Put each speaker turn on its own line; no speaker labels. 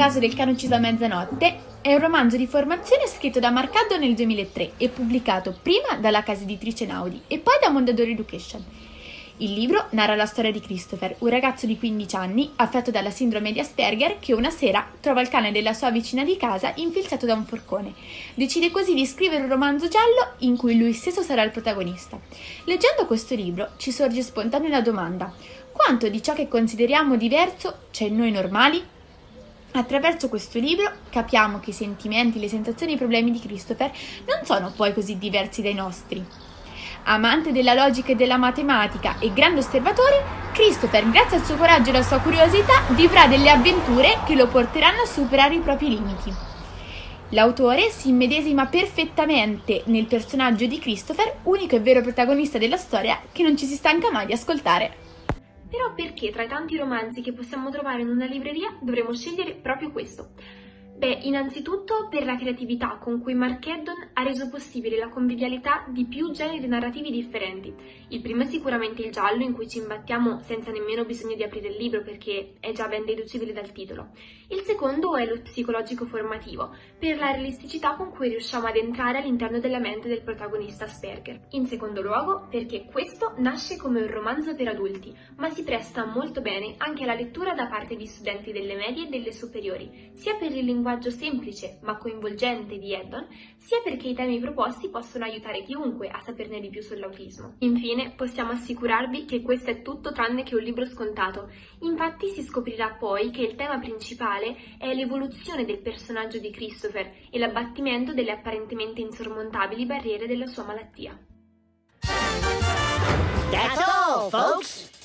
caso del cane ucciso a mezzanotte è un romanzo di formazione scritto da Marcaddo nel 2003 e pubblicato prima dalla casa editrice Naudi e poi da Mondadori Education. Il libro narra la storia di Christopher, un ragazzo di 15 anni affetto dalla sindrome di Asperger che una sera trova il cane della sua vicina di casa infilzato da un forcone. Decide così di scrivere un romanzo giallo in cui lui stesso sarà il protagonista. Leggendo questo libro ci sorge spontanea la domanda: quanto di ciò che consideriamo diverso c'è in noi normali? Attraverso questo libro capiamo che i sentimenti, le sensazioni e i problemi di Christopher non sono poi così diversi dai nostri. Amante della logica e della matematica e grande osservatore, Christopher, grazie al suo coraggio e alla sua curiosità, vivrà delle avventure che lo porteranno a superare i propri limiti. L'autore si immedesima perfettamente nel personaggio di Christopher, unico e vero protagonista della storia che non ci si stanca mai di ascoltare.
Però perché tra i tanti romanzi che possiamo trovare in una libreria dovremmo scegliere proprio questo? Beh, innanzitutto per la creatività con cui Mark Eddon ha reso possibile la convivialità di più generi narrativi differenti. Il primo è sicuramente il giallo, in cui ci imbattiamo senza nemmeno bisogno di aprire il libro perché è già ben deducibile dal titolo. Il secondo è lo psicologico formativo, per la realisticità con cui riusciamo ad entrare all'interno della mente del protagonista Asperger. In secondo luogo, perché questo nasce come un romanzo per adulti, ma si presta molto bene anche alla lettura da parte di studenti delle medie e delle superiori, sia per il linguaggio linguaggio semplice ma coinvolgente di Eddon, sia perché i temi proposti possono aiutare chiunque a saperne di più sull'autismo. Infine, possiamo assicurarvi che questo è tutto tranne che un libro scontato. Infatti si scoprirà poi che il tema principale è l'evoluzione del personaggio di Christopher e l'abbattimento delle apparentemente insormontabili barriere della sua malattia. That's all, folks!